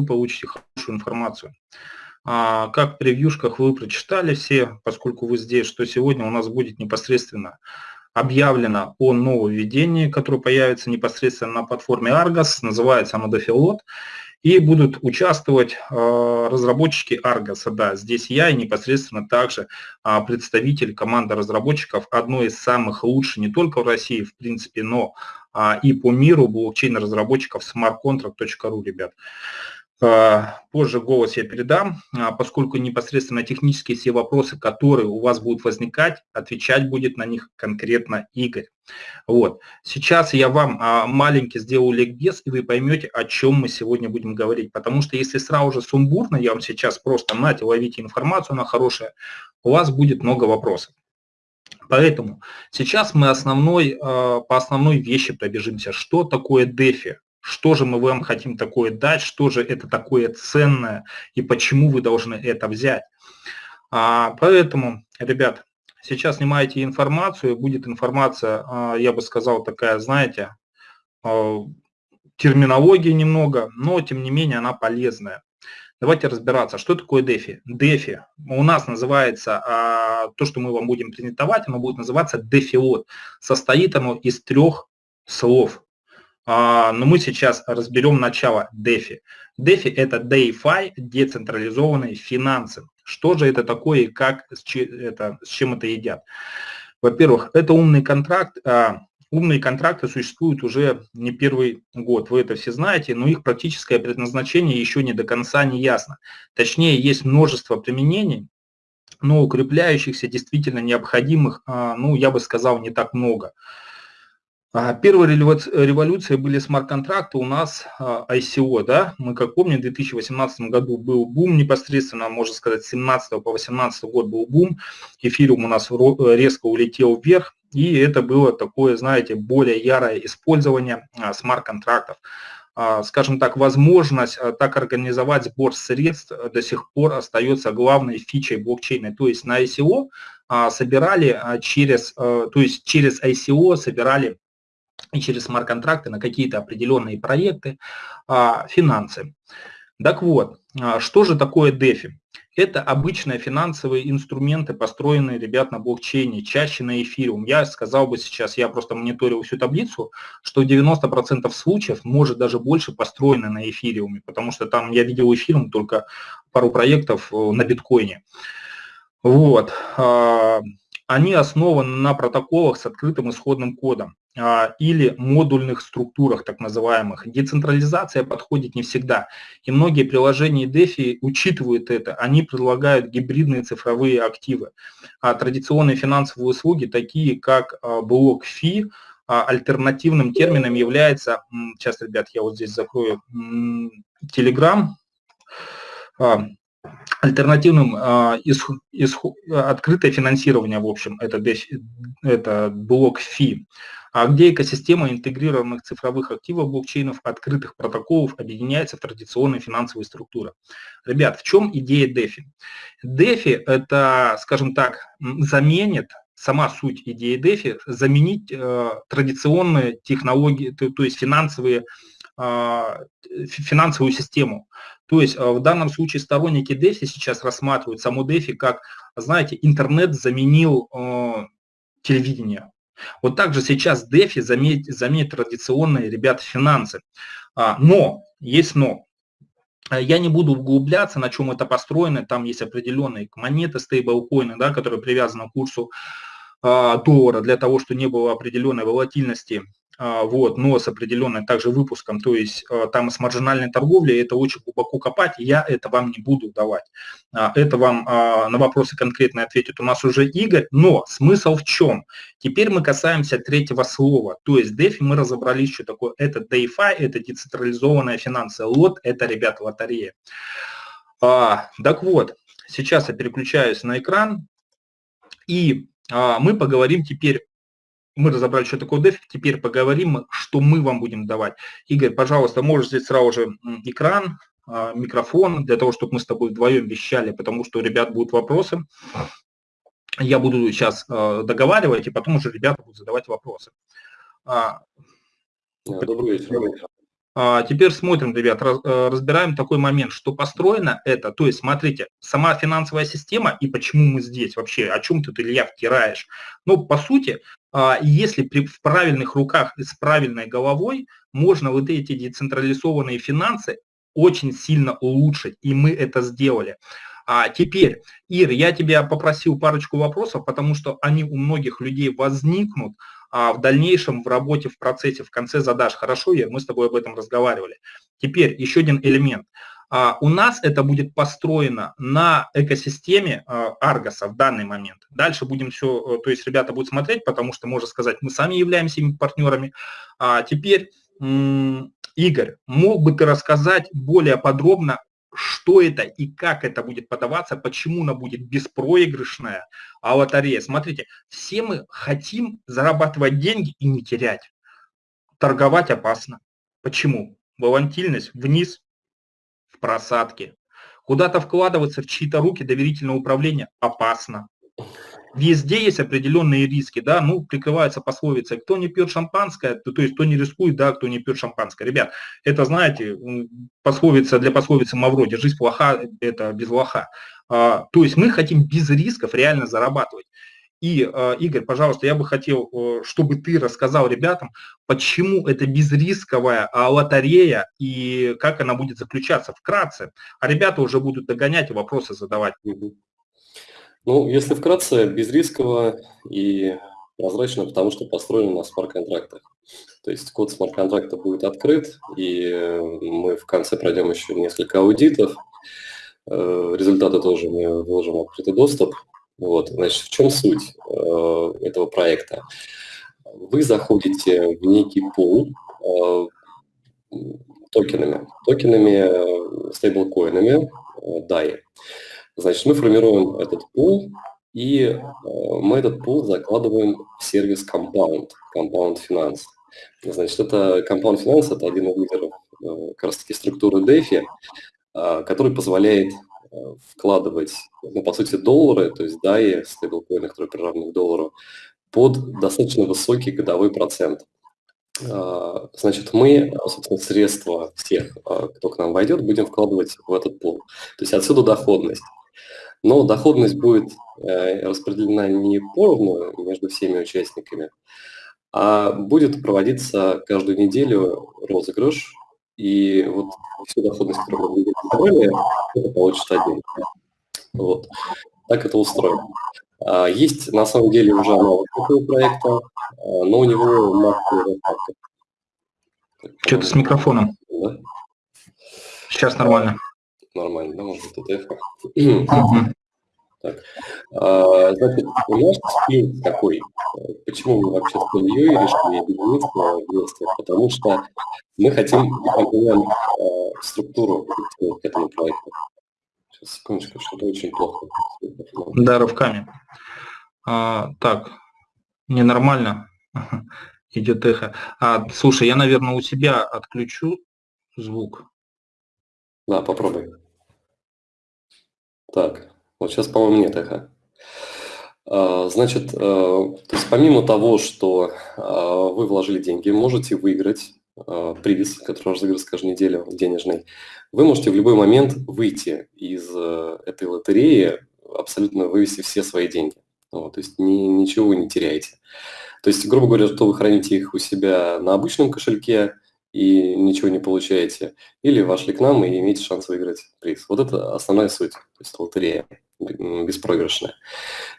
вы получите хорошую информацию. А, как в превьюшках вы прочитали все, поскольку вы здесь, что сегодня у нас будет непосредственно объявлено о нововведении, которое появится непосредственно на платформе Argos, называется оно Defilot, и будут участвовать э, разработчики Argos. Да, здесь я и непосредственно также э, представитель команды разработчиков, одной из самых лучших не только в России, в принципе, но и по миру блокчейн-разработчиков smartcontract.ru, ребят. Позже голос я передам, а, поскольку непосредственно технические все вопросы, которые у вас будут возникать, отвечать будет на них конкретно Игорь. Вот. Сейчас я вам а, маленький сделаю ликбез, и вы поймете, о чем мы сегодня будем говорить. Потому что если сразу же сумбурно, я вам сейчас просто нате, ловите информацию, она хорошая, у вас будет много вопросов. Поэтому сейчас мы основной, а, по основной вещи пробежимся. Что такое DeFi? Что же мы вам хотим такое дать, что же это такое ценное и почему вы должны это взять. А, поэтому, ребят, сейчас снимаете информацию, будет информация, а, я бы сказал, такая, знаете, а, терминология немного, но тем не менее она полезная. Давайте разбираться, что такое DeFi. DeFi у нас называется, а, то, что мы вам будем презентовать, оно будет называться DeFi. Состоит оно из трех слов. А, но мы сейчас разберем начало DeFi. DeFi – это DeFi, децентрализованные финансы. Что же это такое и как, с, чем это едят? Во-первых, это умный контракт. А, умные контракты существуют уже не первый год, вы это все знаете, но их практическое предназначение еще не до конца не ясно. Точнее, есть множество применений, но укрепляющихся, действительно необходимых, а, ну, я бы сказал, не так много. А, Первые революции были смарт-контракты у нас а, ICO, да, мы как помним, в 2018 году был бум непосредственно, можно сказать, с 17 по 18 год был бум, эфириум у нас резко улетел вверх, и это было такое, знаете, более ярое использование а, смарт-контрактов. Скажем так, возможность так организовать сбор средств до сих пор остается главной фичей блокчейна. То есть на ICO собирали через, то есть через ICO собирали и через смарт-контракты на какие-то определенные проекты, а, финансы. Так вот, а, что же такое DeFi? Это обычные финансовые инструменты, построенные, ребят, на блокчейне, чаще на эфириум. Я сказал бы сейчас, я просто мониторил всю таблицу, что 90% случаев, может даже больше, построены на эфириуме, потому что там я видел эфириум только пару проектов э, на биткоине. Вот. А, они основаны на протоколах с открытым исходным кодом. А, или модульных структурах, так называемых. Децентрализация подходит не всегда. И многие приложения DeFi учитывают это. Они предлагают гибридные цифровые активы. А традиционные финансовые услуги, такие как а, блок фи, а, альтернативным термином является, сейчас, ребят, я вот здесь закрою, Telegram, альтернативным открытое финансирование, в общем, это, это блок фи а где экосистема интегрированных цифровых активов блокчейнов, открытых протоколов объединяется в традиционные финансовые структуры. Ребят, в чем идея DeFi? DeFi это, скажем так, заменит сама суть идеи DeFi, заменить э, традиционные технологии, то, то есть финансовые, э, финансовую систему. То есть э, в данном случае сторонники DeFi сейчас рассматривают саму DeFi как, знаете, интернет заменил э, телевидение. Вот также сейчас DeFi заменит, заменит традиционные, ребята, финансы. А, но, есть но. Я не буду углубляться, на чем это построено. Там есть определенные монеты, стейблкоины, да, которые привязаны к курсу а, доллара для того, чтобы не было определенной волатильности а, вот, но с определенным также выпуском, то есть а, там с маржинальной торговлей это очень глубоко копать, я это вам не буду давать. А, это вам на вопросы конкретно ответит у нас уже Игорь, но смысл в чем? Теперь мы касаемся третьего слова, то есть DeFi мы разобрались, что такое, это DeFi, это децентрализованная финансовая лот, это, ребята, лотерея. Так вот, сейчас я переключаюсь на экран, и мы поговорим теперь мы разобрали, что такое дефик, теперь поговорим, что мы вам будем давать. Игорь, пожалуйста, можешь здесь сразу же экран, а, микрофон, для того, чтобы мы с тобой вдвоем вещали, потому что у ребят будут вопросы. Я буду сейчас а, договаривать, и потом уже ребята будут задавать вопросы. А, Добрый вечер. А, теперь смотрим, ребят, э, разбираем такой момент, что построено это, то есть смотрите, сама финансовая система и почему мы здесь вообще, о чем ты, Илья, втираешь. Ну, по сути, а, если в правильных руках и с правильной головой можно вот эти децентрализованные финансы очень сильно улучшить, и мы это сделали. А теперь, Ир, я тебя попросил парочку вопросов, потому что они у многих людей возникнут а в дальнейшем в работе, в процессе, в конце задашь. Хорошо, Ир, мы с тобой об этом разговаривали. Теперь еще один элемент. А, у нас это будет построено на экосистеме а, Аргоса в данный момент. Дальше будем все, э, то есть ребята будут смотреть, потому что, можно сказать, мы сами являемся ими партнерами. А теперь, Игорь, мог бы ты рассказать более подробно что это и как это будет подаваться, почему она будет беспроигрышная, а лотерея. Смотрите, все мы хотим зарабатывать деньги и не терять. Торговать опасно. Почему? Волатильность вниз, в просадке. Куда-то вкладываться в чьи-то руки доверительное управление опасно. Везде есть определенные риски, да, ну, прикрывается пословица, кто не пьет шампанское, то, то есть кто не рискует, да, кто не пьет шампанское. Ребят, это, знаете, пословица для пословицы Мавроди, жизнь плоха, это без лоха. А, то есть мы хотим без рисков реально зарабатывать. И, а, Игорь, пожалуйста, я бы хотел, чтобы ты рассказал ребятам, почему это безрисковая а, лотерея и как она будет заключаться вкратце. А ребята уже будут догонять и вопросы задавать. Ну, если вкратце, безрисково и прозрачно, потому что построено на смарт-контрактах. То есть код смарт-контракта будет открыт, и мы в конце пройдем еще несколько аудитов. Э, результаты тоже мы выложим в открытый доступ. Вот, значит, в чем суть э, этого проекта? Вы заходите в некий пул э, токенами, токенами, стейблкоинами DAI. Значит, мы формируем этот пул, и э, мы этот пул закладываем в сервис Compound, Compound Finance. Значит, это Compound Finance – это один из лидеров э, как раз-таки структуры DeFi, э, который позволяет вкладывать, ну, по сути, доллары, то есть DAI, стейблкоины, которые приравнены к доллару, под достаточно высокий годовой процент. Значит, мы, собственно, средства всех, кто к нам войдет, будем вкладывать в этот пул. То есть отсюда доходность но доходность будет э, распределена не поровну между всеми участниками, а будет проводиться каждую неделю розыгрыш, и вот всю доходность, которую мы собрали, это получит один. Вот. Так это устроено. А, есть на самом деле уже аналог такого проекта, а, но у него массовая рассадка. Что-то с микрофоном. Да? Сейчас нормально нормально, да, может быть, это Так. А, значит, у нас спин такой. Почему мы вообще с Ильей решили объединиться вместе? Потому что мы хотим компонент а, структуру к этому проекту. Сейчас, секундочку, что-то очень плохо. Да, рывками. А, так, ненормально. Идет эхо. А, слушай, я, наверное, у себя отключу звук. Да, попробуй. Так, вот сейчас, по-моему, нет эха. А, значит, э, то есть помимо того, что а, вы вложили деньги, можете выиграть а, приз, который разыгрывается каждую неделю, денежный, вы можете в любой момент выйти из э, этой лотереи, абсолютно вывести все свои деньги. Вот, то есть ни, ничего вы не теряете. То есть, грубо говоря, что вы храните их у себя на обычном кошельке, и ничего не получаете, или вошли к нам и имеете шанс выиграть приз. Вот это основная суть, то есть лотерея беспроигрышная.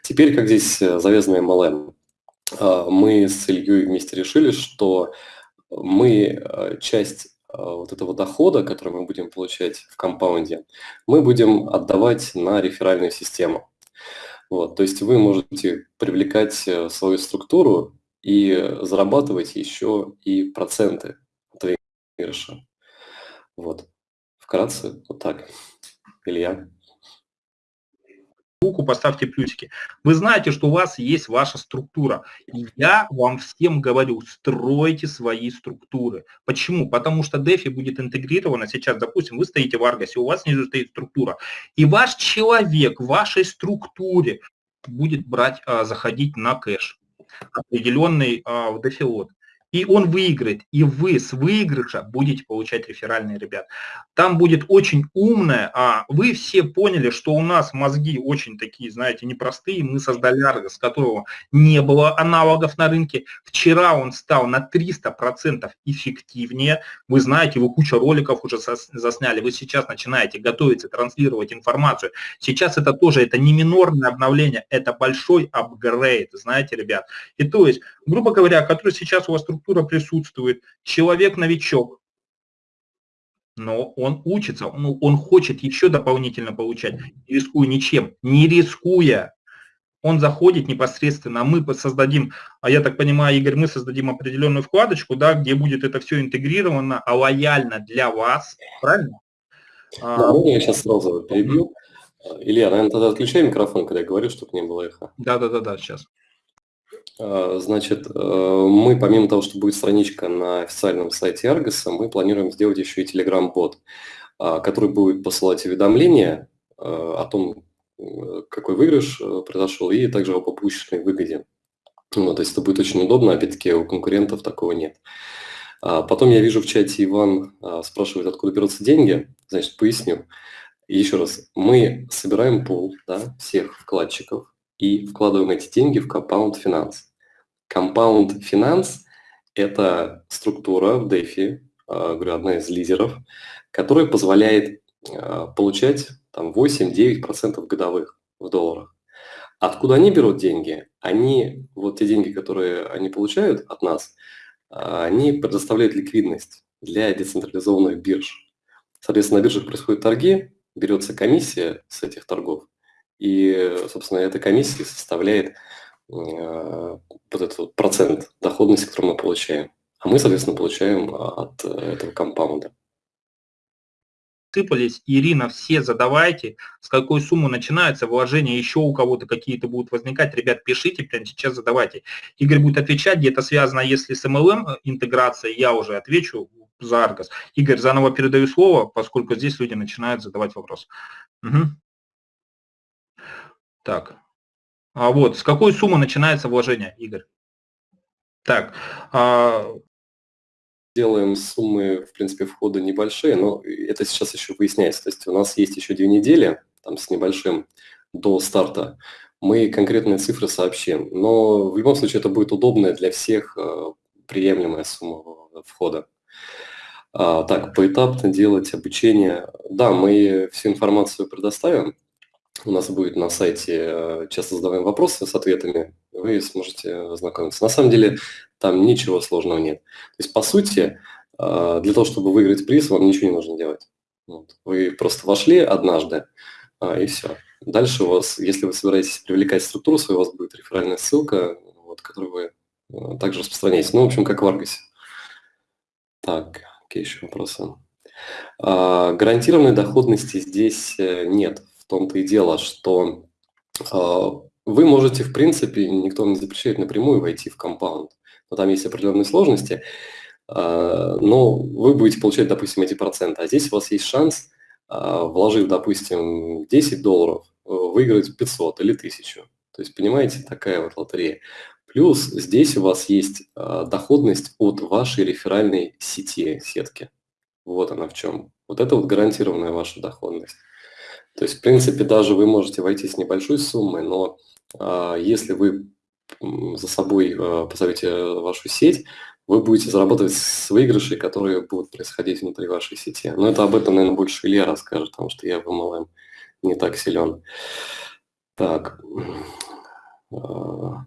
Теперь, как здесь э, завязано MLM, а, мы с Ильей вместе решили, что мы э, часть э, вот этого дохода, который мы будем получать в компаунде, мы будем отдавать на реферальную систему. Вот, то есть вы можете привлекать свою структуру и зарабатывать еще и проценты выигрыша. Вот. Вкратце, вот так. Илья. Руку поставьте плюсики. Вы знаете, что у вас есть ваша структура. И я вам всем говорю, стройте свои структуры. Почему? Потому что DeFi будет интегрирована сейчас, допустим, вы стоите в Аргасе, у вас снизу стоит структура. И ваш человек в вашей структуре будет брать, а, заходить на кэш определенный а, в DeFi и он выиграет, и вы с выигрыша будете получать реферальные ребят. Там будет очень умное, а вы все поняли, что у нас мозги очень такие, знаете, непростые, мы создали Argos, которого не было аналогов на рынке. Вчера он стал на 300% эффективнее, вы знаете, вы куча роликов уже засняли, вы сейчас начинаете готовиться, транслировать информацию. Сейчас это тоже, это не минорное обновление, это большой апгрейд, знаете, ребят. И то есть, грубо говоря, который сейчас у вас присутствует, человек-новичок, но он учится, он, он хочет еще дополнительно получать, не рискуя ничем, не рискуя. Он заходит непосредственно, мы создадим, а я так понимаю, Игорь, мы создадим определенную вкладочку, да, где будет это все интегрировано, а лояльно для вас, правильно? Да, а, я сейчас сразу перебью. Илья, наверное, тогда отключай микрофон, когда я говорю, чтобы не было эхо. Да-да-да, сейчас. А, значит, э, мы помимо того, что будет страничка на официальном сайте Argos, мы планируем сделать еще и Telegram-бот, а, который будет посылать уведомления э, о том, э, какой выигрыш произошел, и также об опущенной выгоде. Ну, то есть это будет очень удобно, опять-таки у конкурентов такого нет. А, потом я вижу в чате Иван спрашивает, откуда берутся деньги. Значит, поясню. Еще раз, мы собираем пул да, всех вкладчиков, и вкладываем эти деньги в Compound Finance. Compound Finance – это структура в DeFi, а, говорю, одна из лидеров, которая позволяет а, получать там 8-9% годовых в долларах. Откуда они берут деньги? Они, вот те деньги, которые они получают от нас, а, они предоставляют ликвидность для децентрализованных бирж. Соответственно, на биржах происходят торги, берется комиссия с этих торгов, и, собственно, эта комиссия составляет э, вот этот процент доходности, который мы получаем. А мы, соответственно, получаем а, от э, этого компаунда. Сыпались. Ирина, все задавайте, с какой суммы начинается вложение, еще у кого-то какие-то будут возникать. Ребят, пишите, прямо сейчас задавайте. Игорь будет отвечать, где-то связано, если с MLM э, интеграция, я уже отвечу за Argos. Игорь, заново передаю слово, поскольку здесь люди начинают задавать вопрос. Угу. Так. А вот, с какой суммы начинается вложение, Игорь? Так. А... Делаем суммы, в принципе, входа небольшие, но это сейчас еще выясняется. То есть у нас есть еще две недели, там с небольшим, до старта. Мы конкретные цифры сообщим. Но в любом случае это будет удобная для всех э, приемлемая сумма входа. А, так, поэтапно делать обучение. Да, мы всю информацию предоставим, у нас будет на сайте э, часто задаваем вопросы с ответами, вы сможете ознакомиться. На самом деле там ничего сложного нет. То есть, по сути, э, для того, чтобы выиграть приз, вам ничего не нужно делать. Вы просто вошли однажды, а, и все. Дальше у вас, если вы собираетесь привлекать структуру свою, у вас будет реферальная ссылка, вот, которую вы э, также распространяете. Ну, в общем, как в Аргосе. Так, какие еще вопросы? А, гарантированной доходности здесь нет том-то и дело, что э, вы можете, в принципе, никто не запрещает напрямую войти в компаунд, но там есть определенные сложности, э, но вы будете получать, допустим, эти проценты, а здесь у вас есть шанс, э, вложив, допустим, 10 долларов, выиграть 500 или 1000. То есть, понимаете, такая вот лотерея. Плюс здесь у вас есть э, доходность от вашей реферальной сети, сетки. Вот она в чем. Вот это вот гарантированная ваша доходность. То есть, в принципе, даже вы можете войти с небольшой суммой, но а, если вы за собой а, позовете вашу сеть, вы будете зарабатывать с выигрышей, которые будут происходить внутри вашей сети. Но это об этом, наверное, больше Илья расскажет, потому что я в MLM не так силен. Так. А,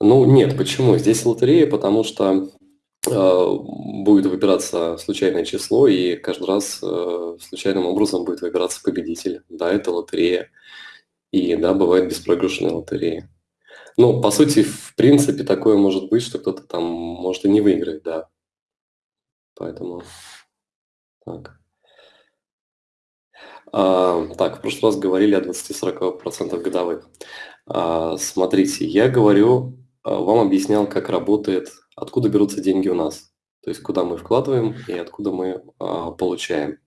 ну, нет, почему? Здесь лотерея, потому что Э, будет выбираться случайное число, и каждый раз э, случайным образом будет выбираться победитель. Да, это лотерея. И да, бывает беспроигрышная лотерея. Ну, по сути, в принципе, такое может быть, что кто-то там может и не выиграть, да. Поэтому так. А, так, в прошлый раз говорили о 20-40% годовых. А, смотрите, я говорю, а, вам объяснял, как работает откуда берутся деньги у нас, то есть куда мы вкладываем и откуда мы а, получаем.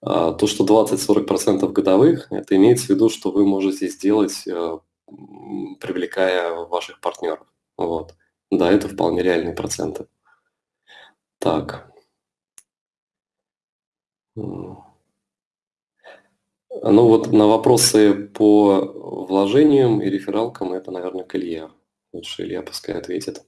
А, то, что 20-40% годовых, это имеется в виду, что вы можете сделать, а, привлекая ваших партнеров. Вот. Да, это вполне реальные проценты. Так. Ну вот на вопросы по вложениям и рефералкам это, наверное, к Илье. Лучше Илья пускай ответит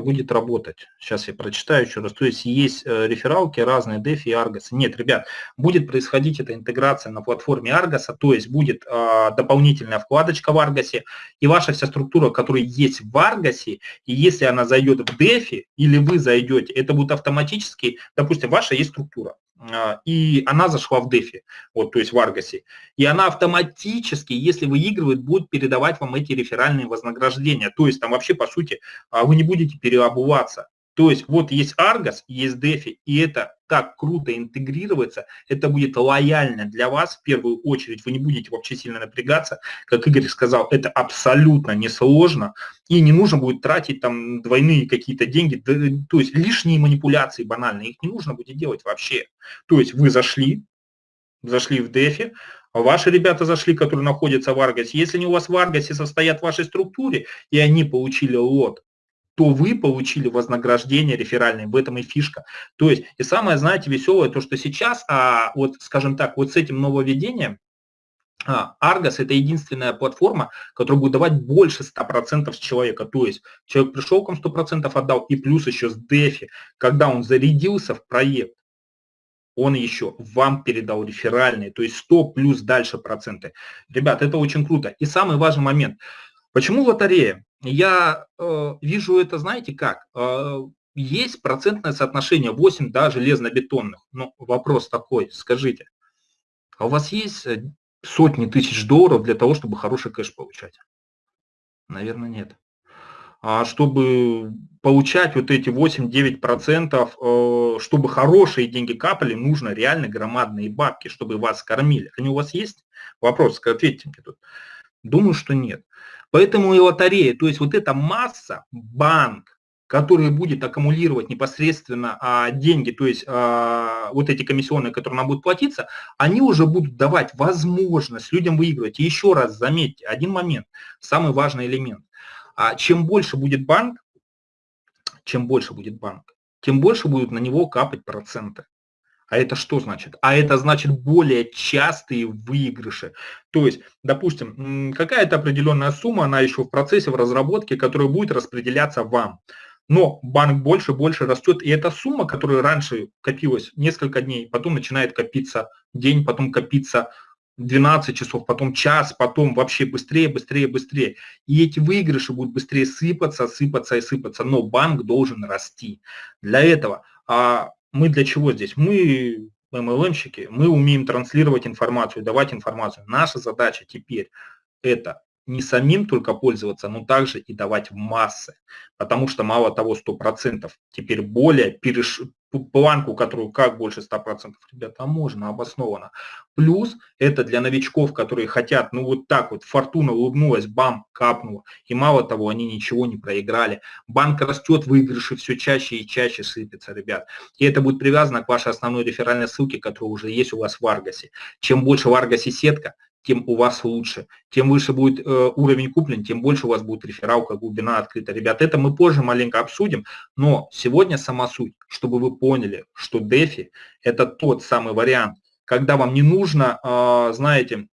будет работать. Сейчас я прочитаю еще раз. То есть есть э, рефералки разные, DeFi и Argos. Нет, ребят, будет происходить эта интеграция на платформе Argos, то есть будет э, дополнительная вкладочка в Argos, и ваша вся структура, которая есть в Argos, и если она зайдет в DeFi, или вы зайдете, это будет автоматически, допустим, ваша есть структура, а, и она зашла в дефи, вот, то есть в Аргасе, и она автоматически, если выигрывает, будет передавать вам эти реферальные вознаграждения, то есть там вообще, по сути, а, вы не будете переобуваться, то есть вот есть Argos, есть DeFi, и это так круто интегрироваться, это будет лояльно для вас в первую очередь, вы не будете вообще сильно напрягаться, как Игорь сказал, это абсолютно несложно, и не нужно будет тратить там двойные какие-то деньги, то есть лишние манипуляции банальные, их не нужно будет делать вообще. То есть вы зашли, зашли в DeFi, Ваши ребята зашли, которые находятся в Аргасе. Если они у вас в Аргасе состоят в вашей структуре, и они получили лот, то вы получили вознаграждение реферальное, в этом и фишка. То есть, и самое, знаете, веселое, то, что сейчас, а, вот, скажем так, вот с этим нововведением, а, Argos это единственная платформа, которая будет давать больше 100% с человека. То есть человек пришел вам 100% отдал, и плюс еще с DeFi, когда он зарядился в проект, он еще вам передал реферальные, то есть 100 плюс дальше проценты. Ребят, это очень круто. И самый важный момент. Почему лотерея? Я э, вижу это, знаете как? Э, есть процентное соотношение 8, да, железнобетонных. Но вопрос такой, скажите, а у вас есть э, сотни тысяч долларов для того, чтобы хороший кэш получать? Наверное, нет. А чтобы получать вот эти 8-9%, э, чтобы хорошие деньги капали, нужно реально громадные бабки, чтобы вас кормили. Они у вас есть? Вопрос, ответьте мне тут. Думаю, что нет. Поэтому и лотерея, то есть вот эта масса, банк, который будет аккумулировать непосредственно а, деньги, то есть а, вот эти комиссионные, которые нам будут платиться, они уже будут давать возможность людям выигрывать. И еще раз заметьте, один момент, самый важный элемент. А чем больше будет банк, чем больше будет банк, тем больше будут на него капать проценты. А это что значит? А это значит более частые выигрыши. То есть, допустим, какая-то определенная сумма, она еще в процессе, в разработке, которая будет распределяться вам. Но банк больше, больше растет, и эта сумма, которая раньше копилась несколько дней, потом начинает копиться день, потом копиться 12 часов, потом час, потом вообще быстрее, быстрее, быстрее. И эти выигрыши будут быстрее сыпаться, сыпаться и сыпаться, но банк должен расти. Для этого а, мы для чего здесь? Мы MLM-щики, мы умеем транслировать информацию, давать информацию. Наша задача теперь это не самим только пользоваться, но также и давать в массы. Потому что мало того, 100%, теперь более переш планку, которую как больше 100%, ребята, а можно, обоснованно. Плюс это для новичков, которые хотят, ну вот так вот, фортуна улыбнулась, бам, капнула. И мало того, они ничего не проиграли. Банк растет, выигрыши все чаще и чаще сыпятся, ребят. И это будет привязано к вашей основной реферальной ссылке, которая уже есть у вас в Аргасе. Чем больше в Аргасе сетка, тем у вас лучше. Тем выше будет э, уровень куплен, тем больше у вас будет рефералка, глубина открыта. Ребят, это мы позже маленько обсудим, но сегодня сама суть, чтобы вы поняли, что DeFi это тот самый вариант, когда вам не нужно, э, знаете,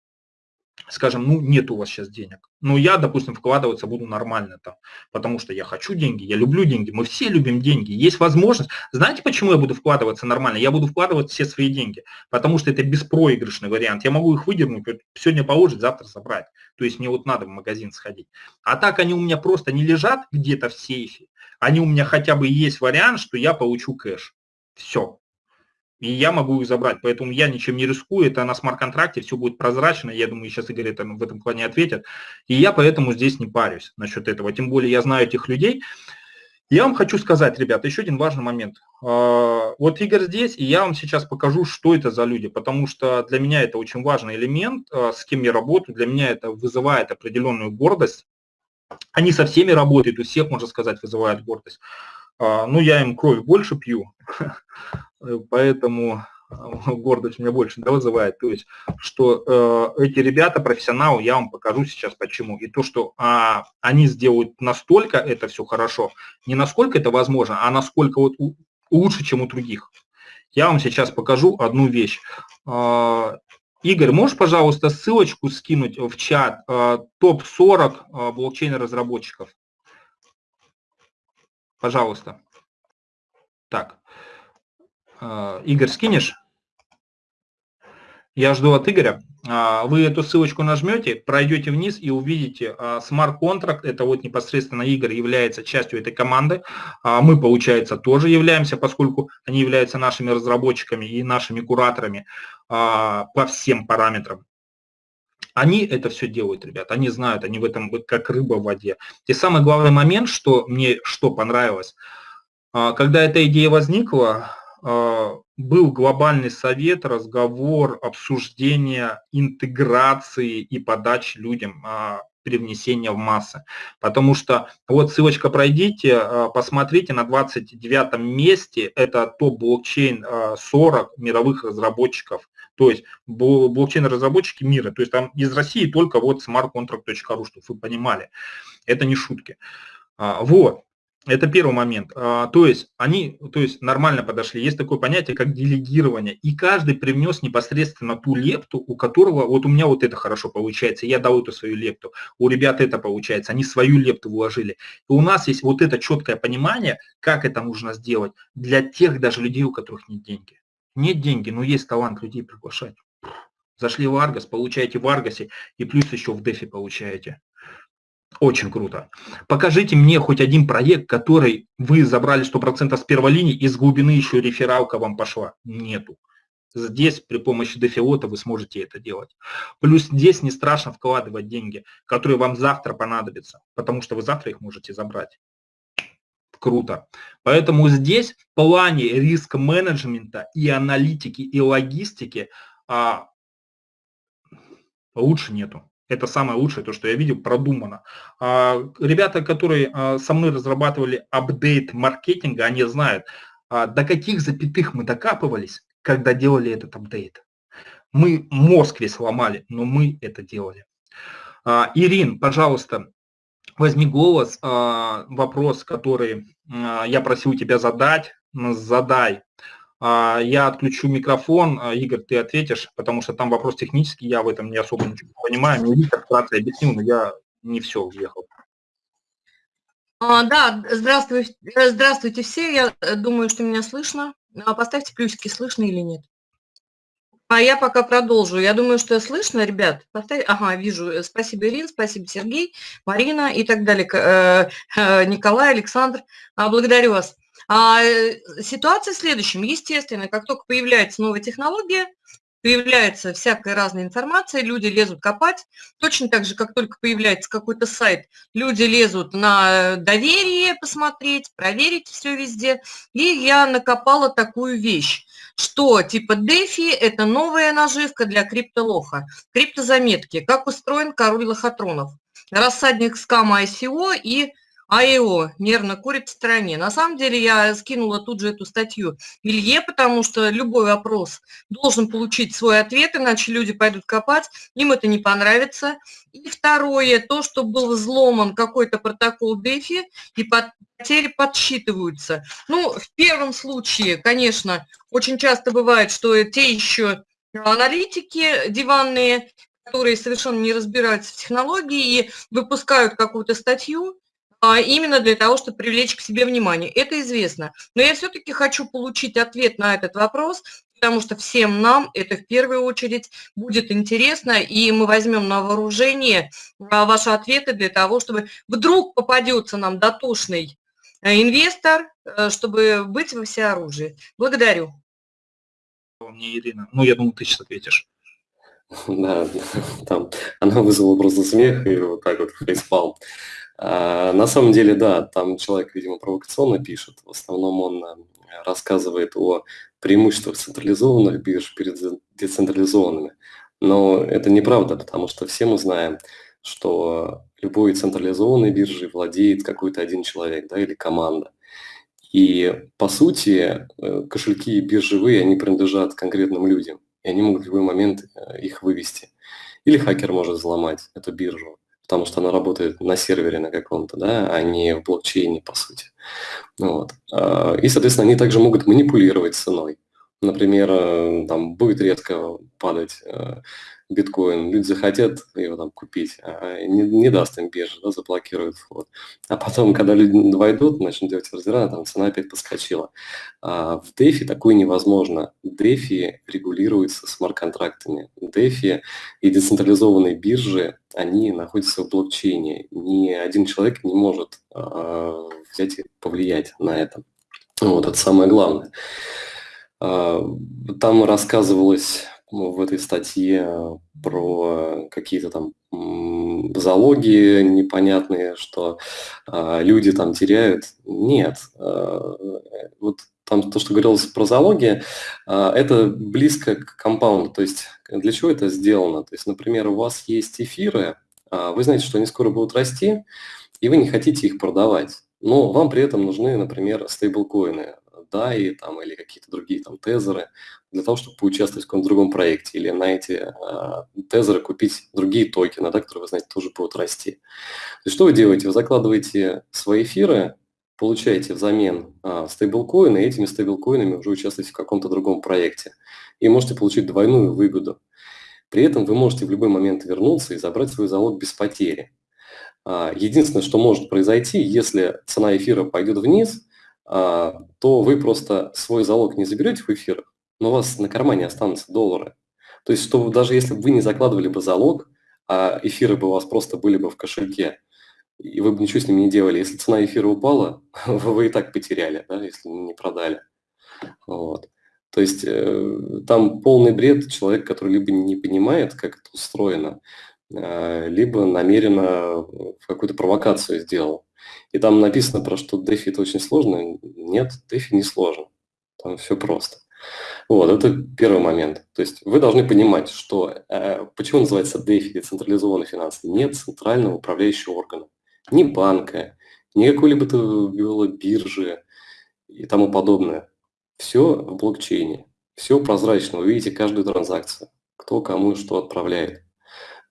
скажем, ну нет у вас сейчас денег. Ну я, допустим, вкладываться буду нормально там, потому что я хочу деньги, я люблю деньги, мы все любим деньги, есть возможность. Знаете, почему я буду вкладываться нормально? Я буду вкладывать все свои деньги, потому что это беспроигрышный вариант. Я могу их выдернуть, сегодня положить, завтра забрать. То есть мне вот надо в магазин сходить. А так они у меня просто не лежат где-то в сейфе, они у меня хотя бы есть вариант, что я получу кэш. Все, и я могу их забрать. Поэтому я ничем не рискую, это на смарт-контракте, все будет прозрачно, я думаю, сейчас Игорь это, в этом плане ответит. И я поэтому здесь не парюсь насчет этого, тем более я знаю этих людей. Я вам хочу сказать, ребята, еще один важный момент. А, вот Игорь здесь, и я вам сейчас покажу, что это за люди, потому что для меня это очень важный элемент, а, с кем я работаю, для меня это вызывает определенную гордость. Они со всеми работают, у всех, можно сказать, вызывают гордость. А, ну, я им кровь больше пью, поэтому гордость меня больше да, вызывает, то есть, что э, эти ребята профессионалы, я вам покажу сейчас почему. И то, что а, они сделают настолько это все хорошо, не насколько это возможно, а насколько вот у, лучше, чем у других. Я вам сейчас покажу одну вещь. Э, Игорь, можешь, пожалуйста, ссылочку скинуть в чат э, топ-40 э, блокчейн-разработчиков? Пожалуйста. Так. Э, Игорь, скинешь? Я жду от Игоря. Вы эту ссылочку нажмете, пройдете вниз и увидите смарт-контракт. Это вот непосредственно Игорь является частью этой команды. Мы, получается, тоже являемся, поскольку они являются нашими разработчиками и нашими кураторами по всем параметрам. Они это все делают, ребят, они знают, они в этом как рыба в воде. И самый главный момент, что мне что понравилось, когда эта идея возникла, а, был глобальный совет, разговор, обсуждение интеграции и подачи людям а, привнесения в массы. Потому что, вот ссылочка пройдите, а, посмотрите, на 29 месте это топ-блокчейн 40 мировых разработчиков. То есть блокчейн-разработчики мира. То есть там из России только вот smartcontract.ru, чтобы вы понимали. Это не шутки. Вот. Это первый момент. А, то есть они то есть нормально подошли. Есть такое понятие, как делегирование. И каждый привнес непосредственно ту лепту, у которого, вот у меня вот это хорошо получается, я дал эту свою лепту. У ребят это получается, они свою лепту вложили. И у нас есть вот это четкое понимание, как это нужно сделать для тех даже людей, у которых нет деньги. Нет деньги, но есть талант людей приглашать. Зашли в Аргос, получаете в Аргосе и плюс еще в Дефи получаете. Очень круто. Покажите мне хоть один проект, который вы забрали 100% с первой линии, и с глубины еще рефералка вам пошла. Нету. Здесь при помощи дефиота вы сможете это делать. Плюс здесь не страшно вкладывать деньги, которые вам завтра понадобятся, потому что вы завтра их можете забрать. Круто. Поэтому здесь в плане риск-менеджмента и аналитики, и логистики а, лучше нету. Это самое лучшее, то, что я видел, продумано. А, ребята, которые а, со мной разрабатывали апдейт маркетинга, они знают, а, до каких запятых мы докапывались, когда делали этот апдейт. Мы мозг весь ломали, но мы это делали. Ирин, пожалуйста, возьми голос, вопрос, который я просил тебя задать, задай. А, я отключу микрофон, а, Игорь, ты ответишь, потому что там вопрос технический, я в этом не особо ничего не понимаю. Мне Виктор вкратце объяснил, но я не все уехал. А, да, здравствуйте, э, здравствуйте все. Я э, думаю, что меня слышно. Поставьте плюсики, слышно или нет. А я пока продолжу. Я думаю, что слышно, ребят. Поставь... Ага, вижу. Спасибо, Ирина, спасибо, Сергей, Марина и так далее. Э, Николай, Александр. Благодарю вас. А, э, ситуация в следующем. Естественно, как только появляется новая технология, появляется всякая разная информация, люди лезут копать. Точно так же, как только появляется какой-то сайт, люди лезут на доверие посмотреть, проверить все везде. И я накопала такую вещь, что типа DeFi – это новая наживка для криптолоха. Криптозаметки. Как устроен король лохотронов. Рассадник скама ICO и АИО нервно курит в стороне. На самом деле я скинула тут же эту статью Илье, потому что любой вопрос должен получить свой ответ, иначе люди пойдут копать, им это не понравится. И второе, то, что был взломан какой-то протокол DeFi, и потери подсчитываются. Ну, в первом случае, конечно, очень часто бывает, что те еще аналитики диванные, которые совершенно не разбираются в технологии и выпускают какую-то статью, именно для того, чтобы привлечь к себе внимание. Это известно. Но я все-таки хочу получить ответ на этот вопрос, потому что всем нам это в первую очередь будет интересно, и мы возьмем на вооружение а, ваши ответы для того, чтобы вдруг попадется нам дотошный э, инвестор, э, чтобы быть во всеоружии. Благодарю. Мне Ирина. Ну, я думаю, ты сейчас ответишь. Да, там она вызвала просто смех и вот так вот фейспалм. А, на самом деле, да, там человек, видимо, провокационно пишет. В основном он э, рассказывает о преимуществах централизованных бирж перед децентрализованными. Но это неправда, потому что все мы знаем, что любой централизованной биржей владеет какой-то один человек да, или команда. И по сути э, кошельки биржевые, они принадлежат конкретным людям, и они могут в любой момент э, их вывести. Или хакер может взломать эту биржу, потому что она работает на сервере на каком-то, да, а не в блокчейне, по сути. Вот. А, и, соответственно, они также могут манипулировать ценой. Например, э, там будет резко падать биткоин, люди захотят его там купить, а не, не даст им биржа, да, заблокирует вход. А потом, когда люди войдут, начнут делать ордера, там цена опять подскочила. А в DeFi такое невозможно. DeFi регулируется смарт-контрактами. DeFi и децентрализованные биржи, они находятся в блокчейне. Ни один человек не может а, взять и повлиять на это. Вот, это самое главное. А, там рассказывалось в этой статье про какие-то там залоги непонятные, что э, люди там теряют. Нет. Э, вот там то, что говорилось про залоги, э, это близко к компаунду. То есть для чего это сделано? То есть, например, у вас есть эфиры, э, вы знаете, что они скоро будут расти, и вы не хотите их продавать. Но вам при этом нужны, например, стейблкоины, DAI там, или какие-то другие там тезеры для того, чтобы поучаствовать в каком-то другом проекте или на эти э, тезеры купить другие токены, да, которые, вы знаете, тоже будут расти. То есть что вы делаете? Вы закладываете свои эфиры, получаете взамен э, стейблкоины, и этими стейблкоинами уже участвуете в каком-то другом проекте. И можете получить двойную выгоду. При этом вы можете в любой момент вернуться и забрать свой залог без потери. Единственное, что может произойти, если цена эфира пойдет вниз, то вы просто свой залог не заберете в эфир, но у вас на кармане останутся доллары. То есть, что даже если бы вы не закладывали бы залог, а эфиры бы у вас просто были бы в кошельке, и вы бы ничего с ними не делали, если цена эфира упала, вы и так потеряли, да, если не продали. Вот. То есть э, там полный бред человек, который либо не понимает, как это устроено, э, либо намеренно какую-то провокацию сделал. И там написано про что DeFi это очень сложно. Нет, DeFi не сложно. Там все просто. Вот, это первый момент. То есть вы должны понимать, что э, почему называется DeFi, децентрализованный финансы, нет центрального управляющего органа, ни банка, ни какой-либо биржи и тому подобное. Все в блокчейне, все прозрачно, вы видите каждую транзакцию, кто кому что отправляет.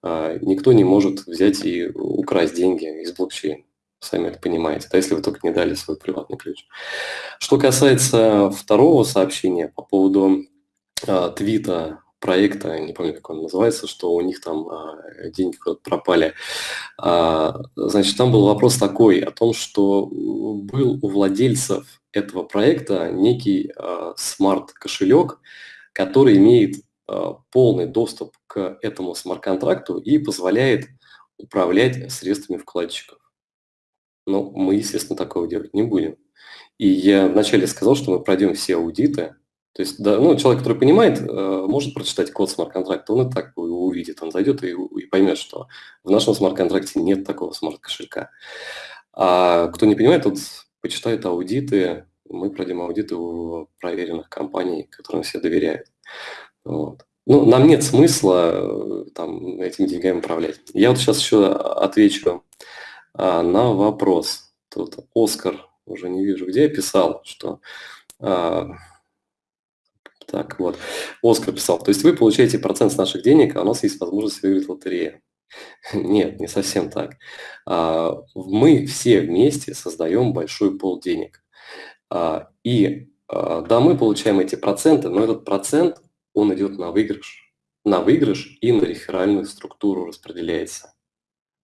Э, никто не может взять и украсть деньги из блокчейна сами это понимаете, да, если вы только не дали свой приватный ключ. Что касается второго сообщения по поводу а, твита проекта, не помню, как он называется, что у них там а, деньги пропали. А, значит, там был вопрос такой о том, что был у владельцев этого проекта некий а, смарт-кошелек, который имеет а, полный доступ к этому смарт-контракту и позволяет управлять средствами вкладчиков. Но мы, естественно, такого делать не будем. И я вначале сказал, что мы пройдем все аудиты. То есть, да, ну, человек, который понимает, э, может прочитать код смарт-контракта, он и так увидит, он зайдет и, и поймет, что в нашем смарт-контракте нет такого смарт-кошелька. А кто не понимает, тот почитает аудиты, мы пройдем аудиты у проверенных компаний, которым все доверяют. Вот. Ну, нам нет смысла э, там, этими деньгами управлять. Я вот сейчас еще отвечу а, на вопрос. Тут Оскар, уже не вижу где, писал, что... А, так, вот. Оскар писал, то есть вы получаете процент с наших денег, а у нас есть возможность выиграть лотерею. Нет, не совсем так. А, мы все вместе создаем большой пол денег. А, и а, да, мы получаем эти проценты, но этот процент, он идет на выигрыш. На выигрыш и на реферальную структуру распределяется.